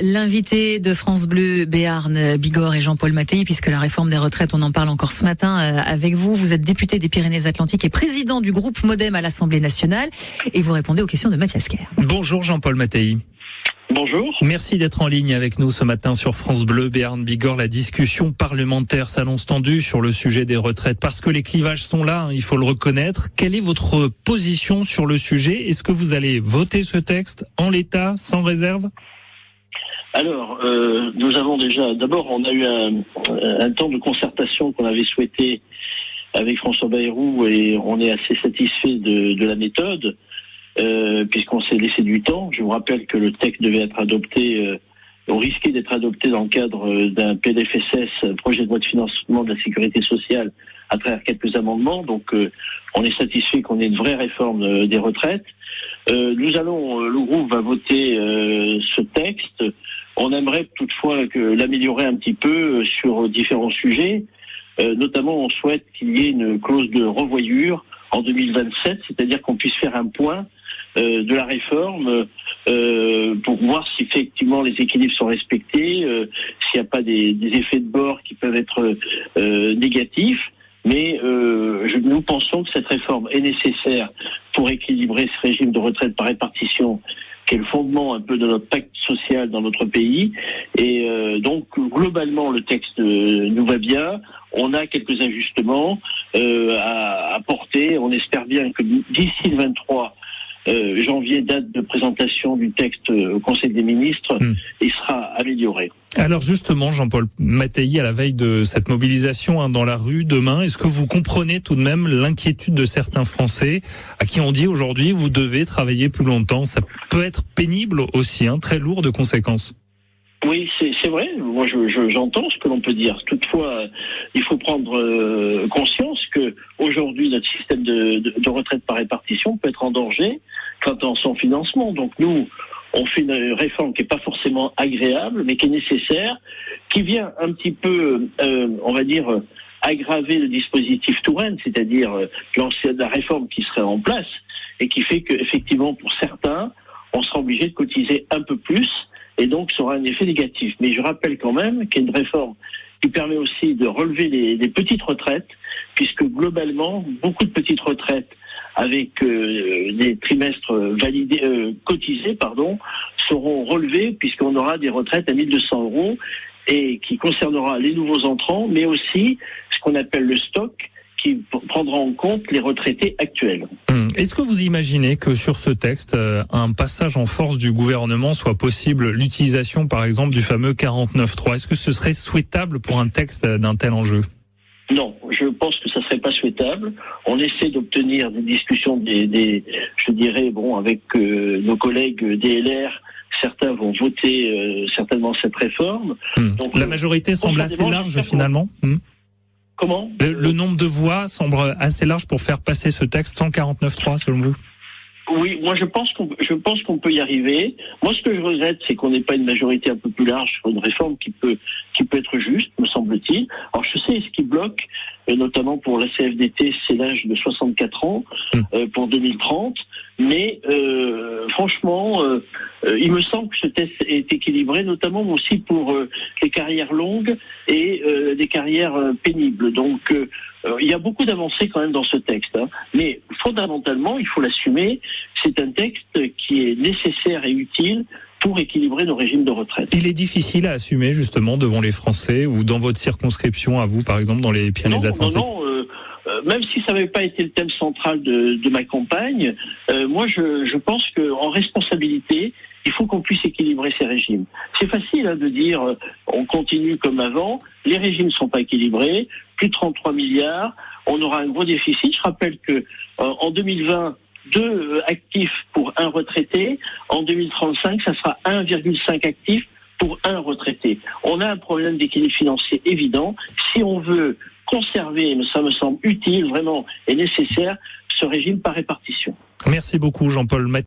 L'invité de France Bleu, Béarn Bigorre et Jean-Paul Mattei, puisque la réforme des retraites, on en parle encore ce matin euh, avec vous. Vous êtes député des Pyrénées-Atlantiques et président du groupe Modem à l'Assemblée nationale et vous répondez aux questions de Mathias Kerr. Bonjour Jean-Paul Mattei. Bonjour. Merci d'être en ligne avec nous ce matin sur France Bleu, Béarn Bigorre. La discussion parlementaire s'annonce tendue sur le sujet des retraites parce que les clivages sont là, hein, il faut le reconnaître. Quelle est votre position sur le sujet? Est-ce que vous allez voter ce texte en l'état, sans réserve? Alors, euh, nous avons déjà, d'abord, on a eu un, temps de concertation qu'on avait souhaité avec François Bayrou et on est assez satisfait de, la méthode, euh, puisqu'on s'est laissé du temps. Je vous rappelle que le texte devait être adopté, euh, on risquait d'être adopté dans le cadre d'un PLFSS, projet de loi de financement de la sécurité sociale, à travers quelques amendements. Donc, on est satisfait qu'on ait une vraie réforme des retraites. nous allons, le groupe va voter ce texte. On aimerait toutefois que l'améliorer un petit peu euh, sur différents sujets. Euh, notamment, on souhaite qu'il y ait une clause de revoyure en 2027, c'est-à-dire qu'on puisse faire un point euh, de la réforme pour voir si effectivement les équilibres sont respectés, s'il n'y a pas des, effets de bord qui peuvent être négatifs. Mais nous pensons que cette réforme est nécessaire pour équilibrer ce régime de retraite par répartition qui est le fondement un peu de notre pacte social dans notre pays. Et euh, donc globalement, le texte euh, nous va bien. On a quelques ajustements euh, à apporter. On espère bien que d'ici le 23 janvier, date de présentation du texte au Conseil des ministres, hmm. il sera Alors justement, Jean-Paul Mattei, à la veille de cette mobilisation hein, dans la rue demain, est-ce que vous comprenez tout de même l'inquiétude de certains Français à qui on dit aujourd'hui vous devez travailler plus longtemps? Ça peut être pénible aussi, hein, très lourd de conséquences. Oui, c'est vrai. Moi, j'entends ce que l'on peut dire. Toutefois, il faut prendre euh, conscience que aujourd'hui, notre système de, de, retraite par répartition peut être en danger quant à son financement. Donc, nous, on fait une réforme qui n'est pas forcément agréable, mais qui est nécessaire, qui vient un petit peu, euh, on va dire, aggraver le dispositif Touraine, c'est-à-dire euh, la réforme qui serait en place, et qui fait qu'effectivement, pour certains, on sera obligé de cotiser un peu plus, et donc ça aura un effet négatif. Mais je rappelle quand même qu'il y a une réforme qui permet aussi de relever les petites retraites, puisque globalement, beaucoup de petites retraites avec euh, des trimestres validés, euh, cotisés, pardon, seront relevés puisqu'on aura des retraites à 1200 euros et qui concernera les nouveaux entrants, mais aussi ce qu'on appelle le stock qui prendra en compte les retraités actuels. Hum. Est-ce que vous imaginez que sur ce texte, euh, un passage en force du gouvernement soit possible, l'utilisation par exemple du fameux 49.3 Est-ce que ce serait souhaitable pour un texte d'un tel enjeu? Non, je pense que ça serait pas souhaitable. On essaie d'obtenir des discussions, des, je dirais, bon, avec euh, nos collègues DLR. Certains vont voter euh, certainement cette réforme. Hmm. Donc, la majorité semble assez large finalement. Hmm. Comment? Le, nombre de voix semble assez large pour faire passer ce texte 149.3 selon vous? Oui, moi je pense qu'on je pense qu'on peut y arriver. Moi, ce que je regrette, c'est qu'on n'ait pas une majorité un peu plus large sur une réforme qui peut qui peut être juste, me semble-t-il. Alors je sais ce qui bloque, notamment pour la CFDT, c'est l'âge de 64 ans mmh. euh, pour 2030. Mais euh, franchement, euh, il me semble que ce test est équilibré, notamment aussi pour les carrières longues et des carrières pénibles. Donc il y a beaucoup d'avancées quand même dans ce texte. Hein. Mais fondamentalement, il faut l'assumer, c'est un texte qui est nécessaire et utile pour équilibrer nos régimes de retraite. Il est difficile à assumer justement devant les Français ou dans votre circonscription à vous, par exemple, dans les Pyrénées-Atlantiques. Non, non, euh, euh, même si ça n'avait pas été le thème central de, de ma campagne, euh, moi je, je pense qu'en responsabilité, il faut qu'on puisse équilibrer ces régimes. C'est facile hein, de dire euh, on continue comme avant, les régimes ne sont pas équilibrés, plus de 33 milliards, on aura un gros déficit. Je rappelle que en 2020 deux actifs pour un retraité. En 2035, ça sera 1,5 actifs pour un retraité. On a un problème d'équilibre financier évident. Si on veut conserver, mais ça me semble utile vraiment et nécessaire, ce régime par répartition. Merci beaucoup Jean-Paul